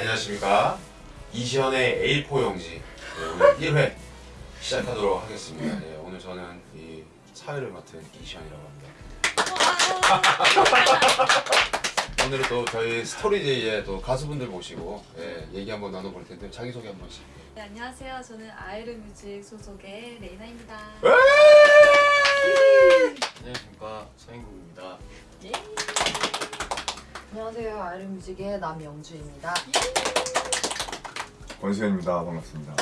안녕하십니까. 이시연의 A4 용지. 네, 오늘 1회 시작하도록 하겠습니다. 네, 오늘 저는 이 사회를 맡은 이시연이라고 합니다. 오늘은 또 저희 스토리제이의 또 가수분들 모시고 예, 얘기 한번 나눠볼 텐데 자기소개 한 번씩. 네, 안녕하세요. 저는 아이르 뮤직 소속의 레이나입니다. 안녕하십니까. 서인국입니다. 예. 안녕하세요. 아이르뮤직의 남영주입니다. 권수현입니다. 반갑습니다.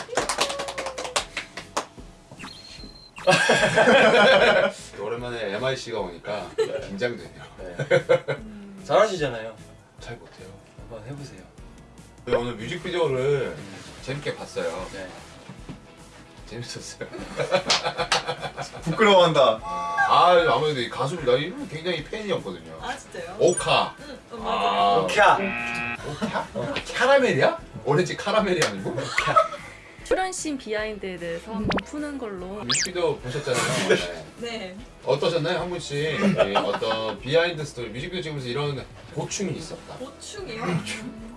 오랜만에 MIC가 오니까 긴장되네요 네. 잘하시잖아요. 잘 못해요 한번 해보세요. 네, 오늘 뮤직비디오를 재밌게 봤어요 네. 재밌었어요 부끄러워한다. 아 아무래도 이나 이분 굉장히 팬이었거든요 아 진짜요? 오카 응, 어, 아, 오캬. 오카? 카라멜이야? 오렌지 카라멜이 아니고? 출연씬 비하인드에 대해서 한번 푸는 걸로 뮤직비디오 보셨잖아요 네. 네. 어떠셨나요? 한 분씩 이 어떤 비하인드 스토리 뮤직비디오 찍으면서 이런 고충이 있었다 보충이요?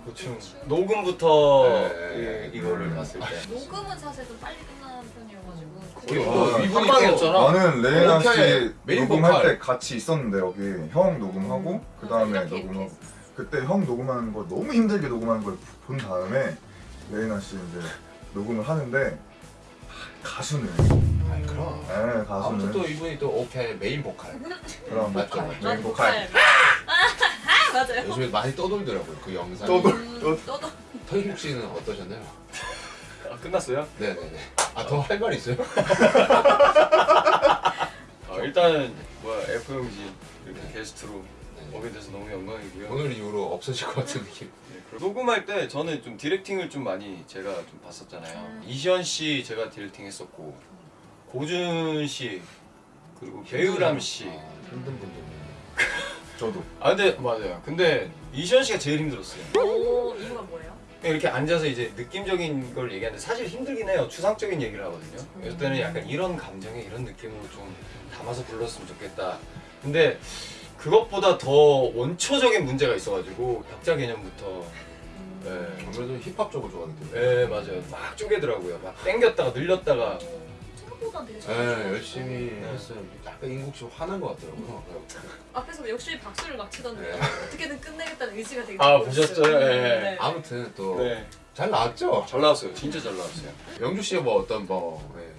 고충. 녹음부터 네. 이, 이거를 봤을 때. 녹음은 사실 좀 빨리 끝나는 편이어가지고. 또 이분이. 또 나는 레이나. 씨 메인 녹음할 보컬. 때 같이 있었는데 여기 형 녹음하고 그 다음에 이렇게 이렇게 녹음하고 했어. 그때 형 녹음하는 거 너무 힘들게 녹음하는 걸 본 다음에 레이나 씨 이제 녹음을 하는데 가수는 아이 그럼 네 아무튼 가수는 또 이분이 또 오케이 메인 보컬 그럼 맞죠. 메인 보컬 아, 맞아요. 요즘에 많이 떠돌더라고요 그 떠돌. 음, 떠도. 터인국 씨는 어떠셨나요? 아, 끝났어요? 네네네 아 더 할 말 있어요? 아, 일단은 뭐야 F용진 이렇게 네. 게스트로 네. 오게 돼서 너무 영광이고요. 오늘 이후로 없어질 것 같은 느낌 네, 녹음할 때 저는 좀 디렉팅을 좀 많이 제가 좀 봤었잖아요. 음. 이시연 씨 제가 디렉팅 했었고 고준 씨 그리고 배우람 씨. 아, 힘든 분들 저도 아 근데 맞아요. 근데 이시연 씨가 제일 힘들었어요. 오, 이유가 뭐예요? 이렇게 앉아서 이제 느낌적인 걸 얘기하는데 사실 힘들긴 해요. 추상적인 얘기를 하거든요. 그럴 때는 약간 이런 감정에 이런 느낌으로 좀 담아서 불렀으면 좋겠다. 근데 그것보다 더 원초적인 문제가 있어가지고 박자 개념부터 네, 아무래도 힙합 쪽을 좋아하기 때문에 네 맞아요. 막 쪼개더라고요. 막 땡겼다가 늘렸다가 생각보다 되게 네, 잘 열심히 네. 했어요. 약간 인국 씨 화난 것 같더라고요. 앞에서 역시 박수를 막 치던데 네. 어떻게든 끝내겠 의지가 되게 아. 보셨어요? 예. 네. 아무튼 또잘 네. 나왔죠. 잘 나왔어요. 진짜 잘 나왔어요. 영주 씨의 뭐 어떤 뭐 네.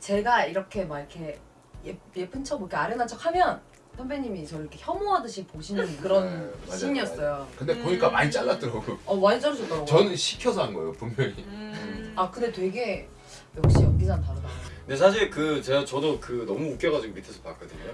제가 이렇게 막 이렇게 예, 예쁜 척 이렇게 아련한 척 하면 선배님이 저를 이렇게 혐오하듯이 보시는 그런 네, 맞아요, 씬이었어요. 근데 음. 보니까 많이 잘랐더라고요. 어 많이 자르셨더라고요. 저는 시켜서 한 거예요 분명히. 음. 아 근데 되게 역시 연기자는 다르다. 근데 사실 그 제가 저도 그 너무 웃겨가지고 밑에서 봤거든요.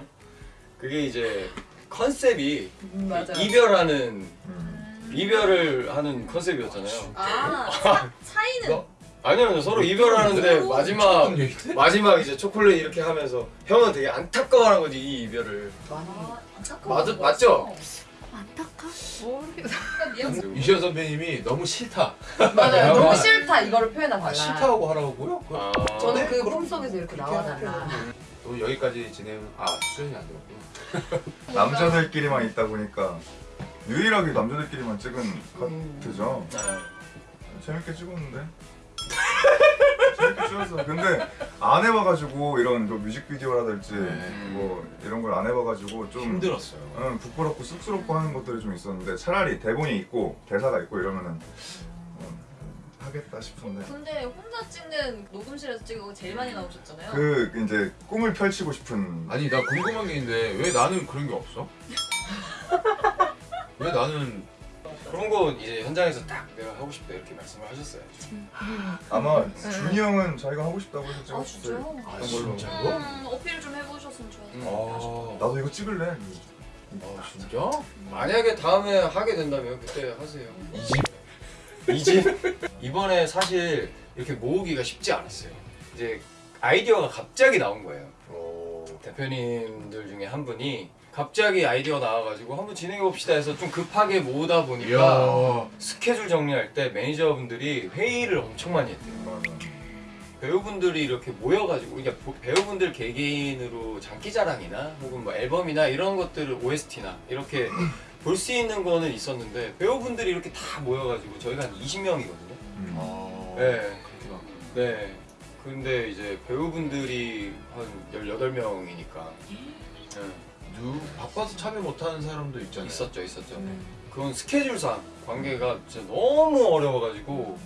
그게 이제 컨셉이 음. 이별하는 음. 이별을 하는 컨셉이었잖아요. 아, 차, 차이는 너- 아니요, 서로 이별하는데 서로 마지막? 마지막 이제 초콜릿 이렇게 하면서 형은 되게 안타까워하는 거지 이 이별을. 아. 맞- 맞죠? 안타까? 모르겠어. 이시연 선배님이 너무 싫다. 맞아요. 아, 너무 싫다 이거를 표현하 아, 달라. 싫다고 하라고요? 그- 아, 저는 그 그럼 꿈속에서 이렇게 나와달라. 또 여기까지 진행. 아 수연이 안 들었구나. 남자들끼리만 있다 보니까 유일하게 남자들끼리만 찍은 음. 카트죠. 네. 재밌게 찍었는데. 재밌게 찍었어. 근데 안 해봐가지고 이런 뭐 뮤직비디오라든지 네. 뭐 이런 걸 안 해봐가지고 좀 힘들었어요. 응, 부끄럽고 쑥스럽고 하는 것들이 좀 있었는데 차라리 대본이 있고 대사가 있고 이러면은 음, 하겠다 싶은데 근데 혼자 찍는 녹음실에서 찍은 거 제일 많이 나오셨잖아요. 그 이제 꿈을 펼치고 싶은 아니 나 궁금한 게 있는데 왜 나는 그런 게 없어? 왜 나는 그런 거 이제 현장에서 딱 내가 하고 싶다 이렇게 말씀을 하셨어요. 아마 준이 형은 자기가 하고 싶다고 해서 아 찍었을 진짜요? 아 어떤 걸로? 진짜로? 음, 어필 좀 해보셨으면 좋았을 음. 것 같아요. 아, 나도 이거 찍을래 아 진짜? 만약에 다음에 하게 된다면 그때 하세요. 이집 이집 이번에 사실 이렇게 모으기가 쉽지 않았어요. 이제 아이디어가 갑자기 나온 거예요. 오. 대표님들 중에 한 분이 갑자기 아이디어 나와가지고 한번 진행해 봅시다 해서 좀 급하게 모으다 보니까 이야. 스케줄 정리할 때 매니저분들이 회의를 엄청 많이 했대요. 맞아. 배우분들이 이렇게 모여가지고 그러니까 보- 배우분들 개개인으로 장기자랑이나 혹은 뭐 앨범이나 이런 것들을 OST나 이렇게 볼 수 있는 거는 있었는데 배우분들이 이렇게 다 모여가지고 저희가 한 20명이거든요. 음. 어, 네. 그렇게 많 네. 근데 이제 배우분들이 한 18명이니까 누 바빠서 참여 못하는 사람도 있잖아요. 있었죠, 있었죠. 음. 그건 스케줄상 관계가 진짜 너무 어려워가지고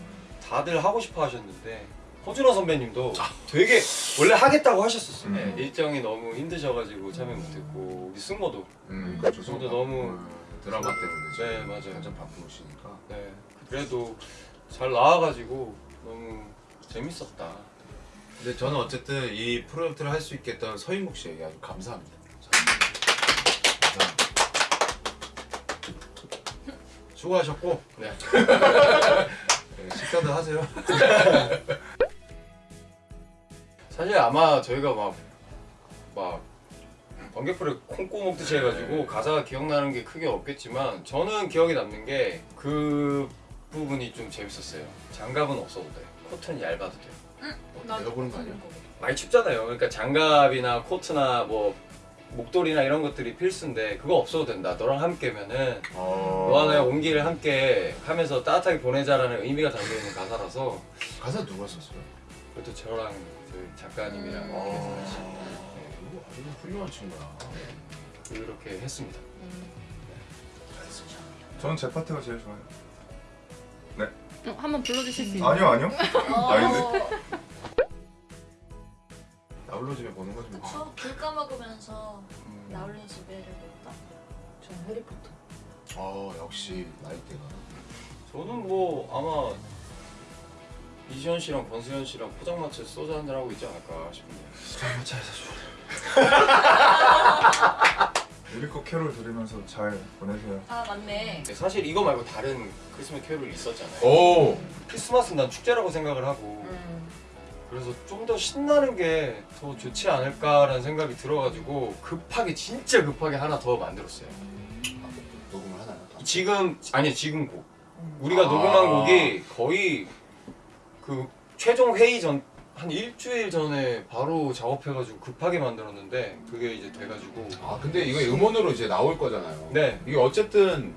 다들 하고 싶어 하셨는데 허준호 선배님도 되게 원래 하겠다고 하셨었어요. 음. 네, 일정이 너무 힘드셔가지고 참여 못했고 우리 승모도 음, 그렇죠. 저도 너무 음, 드라마 때문에 네, 맞아요. 완전 바쁘시니까. 네, 그래도 잘 나와가지고 너무 재밌었다. 근데 저는 어쨌든 이 프로젝트를 할 수 있게 했던 서인국 씨에게 아주 감사합니다. 감사합니다. 수고하셨고 네. 네, 식사도 하세요. 사실 아마 저희가 막, 막, 번개풀을 콩고 먹듯이 해가지고 가사가 기억나는 게 크게 없겠지만 저는 기억에 남는 게 그 부분이 좀 재밌었어요. 장갑은 없어도 돼. 코트는 얇아도 돼. 내가 보는 거 아니야? 많이 춥잖아요. 그러니까 장갑이나 코트나 뭐 목도리나 이런 것들이 필수인데 그거 없어도 된다. 너랑 함께면은 어... 너와 나의 온기를 함께 하면서 따뜻하게 보내자라는 의미가 담겨 있는 가사라서 가사 누가 썼어요? 그것도 저랑 그 작가님이랑 음. 어... 아주 훌륭한 친구야. 이렇게 했습니다. 저는 제 파트가 제일 좋아요. 어, 한번 불러주실 수 있나요? 아니요 아니요. 아닌데. 어, 나홀로 집에 보는 거지 뭐. 그쵸? 귤 까먹으면서 음. 나홀로 집에를 볼까? 저는 해리포터. 어 역시 나이대가. 저는 뭐 아마 이시현 씨랑 권수현 씨랑 포장마차 소주 한잔 하고 있지 않을까 싶은데. 포장마차에서 줘. 유리코 캐롤 들으면서 잘 보내세요. 아 맞네. 사실 이거 말고 다른 크리스마스 캐롤이 있었잖아요. 오. 크리스마스는 난 축제라고 생각을 하고 음. 그래서 좀 더 신나는 게 더 좋지 않을까라는 생각이 들어가지고 급하게 진짜 급하게 하나 더 만들었어요. 녹음을 하나요? 지금 아니 지금 곡 음. 우리가 아. 녹음한 곡이 거의 그 최종 회의 전 한 일주일 전에 바로 작업해가지고 급하게 만들었는데 그게 이제 돼가지고 아 근데 이거 음원으로 이제 나올 거잖아요. 네 이게 어쨌든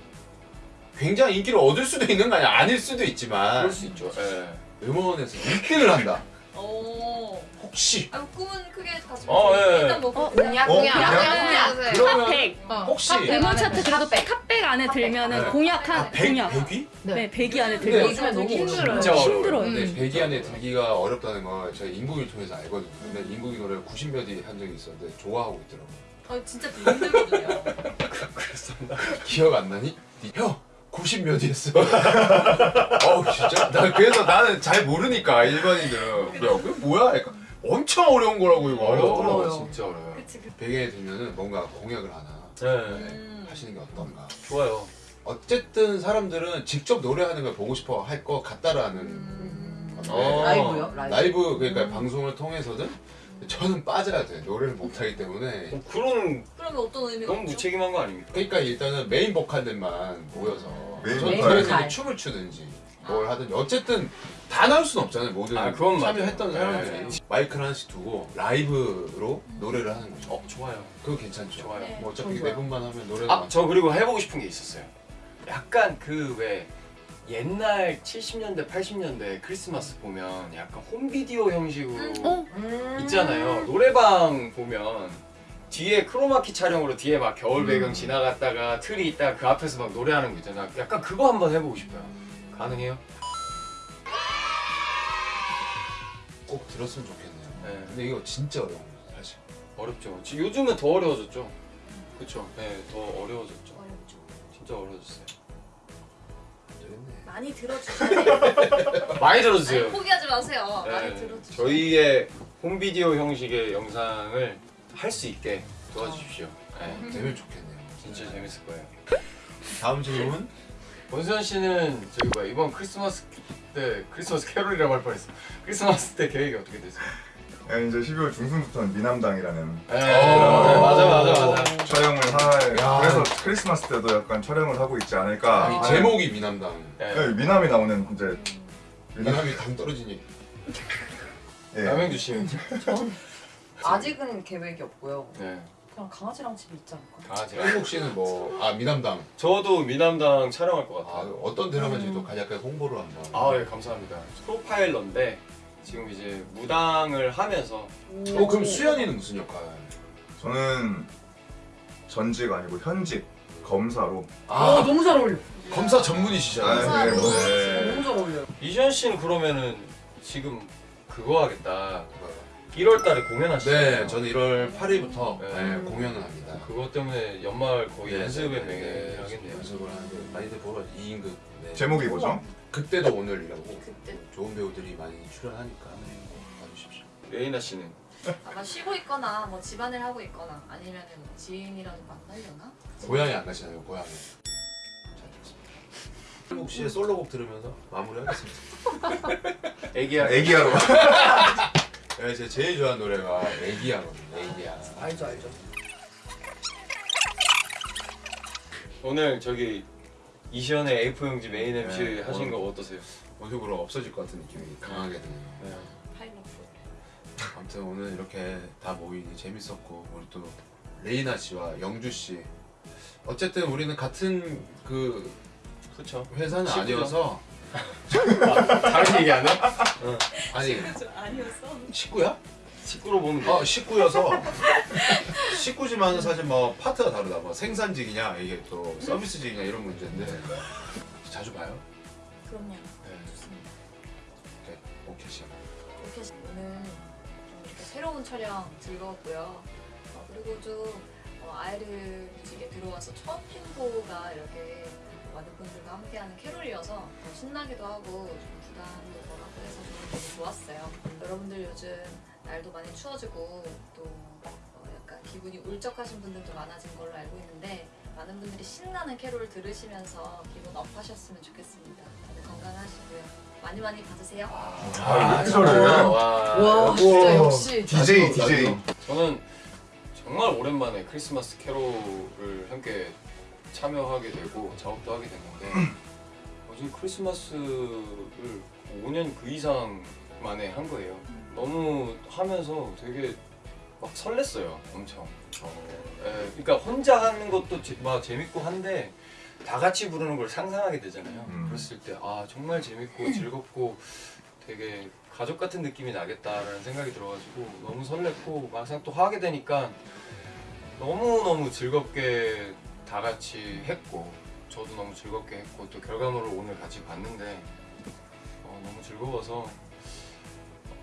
굉장히 인기를 얻을 수도 있는 거 아니야? 아닐 수도 있지만 그럴 수 있죠. 예. 음원에서 1등을 한다. 오. 혹시 아 꿈은 크게 가지고 어, 예. 일단 뭐 어, 공약 어, 공약 공약? 공약. 그러면 핫백. 혹시 음원 차트 그래도 탑백 안에 들면은 네. 공약한 아, 100, 공약. 100위? 네, 100위 안에 근데 들면 요즘에 너무 힘들어요. 진짜. 힘들어요. 근데 음. 100위 안에 들기가 어렵다는 걸 제가 인국을 통해서 알거든요. 근데 인국이 노래를 90몇 위한 적이 있었는데 좋아하고 있더라고요. 어 진짜 되게 힘들거든요. 그랬습니다. 기억 안 나니? 형! 90몇 위 했어. 어우 진짜? 나 그래서 나는 잘 모르니까 일반인들은 야 그게 뭐야? 그러니까 엄청 어려운 거라고 이거 어려워요. 어려워요. 진짜 어려워요. 그치 그. 베개에 들면은 뭔가 공약을 하나 네. 음. 하시는 게 어떤가. 좋아요. 어쨌든 사람들은 직접 노래하는 걸 보고 싶어 할 것 같다라는 음. 건데 어. 라이브요? 라이브. 라이브 그러니까 음. 방송을 통해서든 저는 빠져야 돼 노래를 못하기 때문에 어, 그런 그러면 어떤 의미가 너무 있죠? 무책임한 거 아닙니까? 그러니까 일단은 메인 보컬들만 모여서 메인 저는 보컬. 이제 춤을 추든지 뭘 하든지 어쨌든 다 나올 순 없잖아요 모든 아, 그건 맞아요. 참여했던 네. 사람들이 마이크를 하나씩 두고 라이브로 노래를 하는 거죠 어 좋아요. 그거 괜찮죠 좋아요. 네. 뭐 어차피 네 좋아요. 분만 하면 노래가 아저 그리고 해보고 싶은 게 있었어요. 약간 그왜 옛날 70년대 80년대 크리스마스 보면 약간 홈비디오 형식으로 어? 음. 있잖아요. 노래방 보면 뒤에 크로마키 촬영으로 뒤에 막 겨울 배경 음. 지나갔다가 틀이 있다가 그 앞에서 막 노래하는 거 있잖아. 약간 그거 한번 해보고 싶어요. 가능해요? 꼭 들었으면 좋겠네요 네. 근데 이거 진짜 어려운 거예요 사실 어렵죠. 요즘은 더 어려워졌죠. 그렇죠. 네, 더 어려워졌죠. 어렵죠. 진짜 어려워졌어요. 많이 들어주세요. 많이 아니, 들어주세요. 포기하지 마세요. 많이 네, 들어주세요. 저희의 홈비디오 형식의 영상을 할 수 있게 도와주십시오. 네, 되면 좋겠네요 진짜 재밌을 거예요. 다음 질문 원수현 씨는 저기 뭐야 이번 크리스마스 때 크리스마스 캐롤이라고 할 뻔했어. 크리스마스 때 계획이 어떻게 되세요? 예, 이제 12월 중순부터는 미남당이라는 네, 어. 네, 맞아 맞아 맞아. 촬영을 할 야. 그래서 크리스마스 때도 약간 촬영을 하고 있지 않을까. 이 아. 하는- 제목이 미남당 네. 네, 미남이 나오는 이제 미남 미남이 당 떨어지니 예. 남행주 씨. 아직은 계획이 없고요. 네. 그냥 강아지랑 집이 있지 않을까? 강아지랑. 한국 씨는 뭐 아 미남당 저도 미남당 촬영할 것 아, 같아요. 어떤 드라마인지도 간략하게 홍보를 한번. 아, 예, 감사합니다. 프로파일러인데 지금 이제 무당을 하면서 어 그럼 수연이는 무슨 역할? 저는 전직 아니고 현직 검사로 아 어, 너무 잘 어울려. 검사 전문이시잖아요. 아, 네, 뭐. 진짜 너무 잘 어울려. 이시연 씨는 그러면은 지금 그거 하겠다. 1월 달에 공연하시잖아요. 네, 저는 1월 8일부터 네. 공연을 합니다. 그것 때문에 연말 거의 네, 연습에 네, 네, 맹 하겠네요. 연습을 하는데 많이들 보러 2인극. 네. 제목이 뭐죠? 그때도 오늘이라고 그때 좋은 배우들이 많이 출연하니까 네, 꼭 봐주십시오. 레이나 씨는 아마 쉬고 있거나 뭐 집안일 하고 있거나 아니면은 뭐 지인이라도 만나려나? 고향에 안 가시나요? 고향에. 한국 씨의 솔로곡 들으면서 마무리하겠습니다. 애기야. 애기야로. 네, 제가 제일 좋아하는 노래가 애기야거든요. 애기야. 알죠 알죠. 오늘 저기 이시연의 A4 용지 메인 MC 네, 하신 오늘- 거 어떠세요? 모습으로 없어질 것 같은 느낌이 강하게 드네요. 네. 파이로프. 아무튼 오늘 이렇게 다 모이니 재밌었고 우리 또 레이나 씨와 영주 씨 어쨌든 우리는 같은 그 그렇죠. 회사는. 아니어서 다른 얘기 안 해? 아니 아니었어. 식구야? 식구로 보면 돼. 어 식구여서 식구지만 사실 뭐 파트가 다르다 뭐 생산직이냐 이게 또 서비스직이냐 이런 문제인데 자주 봐요? 그럼요. 네 좋습니다. 오케이 오케이 씨 이렇게 오늘 좀 이렇게 새로운 촬영 즐거웠고요. 어, 그리고 좀 어, 아이를 뮤직에 들어와서 첫 핑보가 이렇게 많은 분들과 함께하는 캐롤이어서 더 신나기도 하고 좀 부담도 덜하고 해서 저는 되게 좋았어요. 여러분들 요즘 날도 많이 추워지고 또 어, 약간 기분이 울적하신 분들도 많아진 걸로 알고 있는데 많은 분들이 신나는 캐롤 들으시면서 기분 up 하셨으면 좋겠습니다. 다들 건강하시고요. 많이 많이 봐주세요. 아, 이틀을. 와. 와 진짜 역시 DJ DJ. 저는 정말 오랜만에 크리스마스 캐롤을 함께 참여하게 되고 작업도 하게 됐는데 요즘 크리스마스를 5년 그 이상 만에 한 거예요. 너무 하면서 되게 막 설렜어요, 엄청. 예, 그러니까 혼자 하는 것도 제- 막 재밌고 한데 다 같이 부르는 걸 상상하게 되잖아요. 음. 그랬을 때 아 정말 재밌고 즐겁고 되게 가족 같은 느낌이 나겠다라는 생각이 들어가지고 너무 설렜고 막상 또 하게 되니까 너무 너무 즐겁게 다 같이 했고 저도 너무 즐겁게 했고 또 결과물을 오늘 같이 봤는데 어, 너무 즐거워서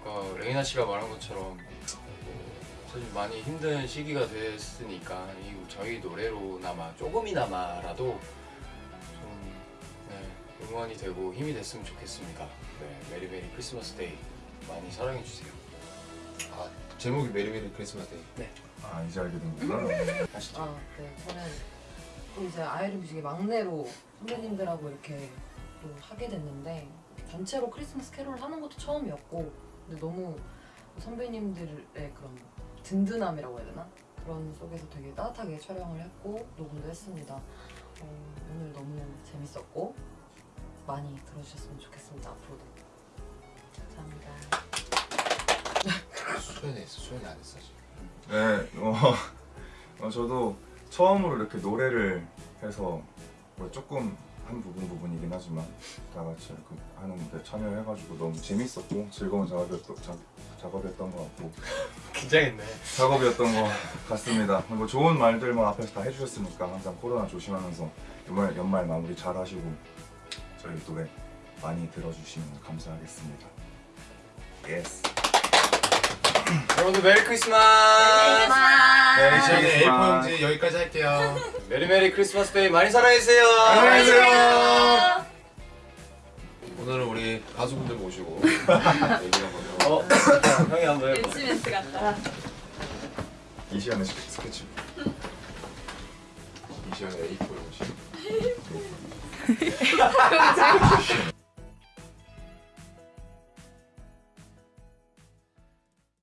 아까 레이나 씨가 말한 것처럼 사실 많이 힘든 시기가 됐으니까 이 저희 노래로나마 조금이나마라도 좀 네, 응원이 되고 힘이 됐으면 좋겠습니다. 네, Merry Merry Christmas Day 많이 사랑해 주세요. 아 제목이 Merry Merry Christmas Day 아 이제 알게 된구나. 아시죠? 아, 네. 저는 또 이제 아이를 뮤직의 막내로 선배님들하고 이렇게 또 하게 됐는데 단체로 크리스마스 캐롤을 하는 것도 처음이었고 근데 너무 선배님들의 그런 든든함이라고 해야 되나? 그런 속에서 되게 따뜻하게 촬영을 했고 녹음도 했습니다. 어, 오늘 너무 재밌었고 많이 들어주셨으면 좋겠습니다. 앞으로도. 감사합니다. 수연이 했어 수연이 안 했어 지금 네, 어, 어, 저도 처음으로 이렇게 노래를 해서 뭐 조금 한 부분 부분이긴 하지만 다 같이 하는데 참여해가지고 너무 재밌었고 즐거운 작업이었던, 작, 작업이었던 것 같고 긴장했네. 작업이었던 것 같습니다. 뭐 좋은 말들만 앞에서 다 해주셨으니까 항상 코로나 조심하면서 연말, 연말 마무리 잘 하시고 저희 노래 많이 들어주시면 감사하겠습니다. Yes. 여러분들 메리 크리스마스! 네, 크리스마스. A4 용지 여기까지 할게요 Merry Merry Christmas Day 많이 사랑해 주세요. 안녕히 계세요. 오늘은 우리 가수분들 모시고 얘기를 한번 어, 형이 한번 해봐. 멘트 멘트 같다. 이시안의 스케치. 이시연의 A4 용지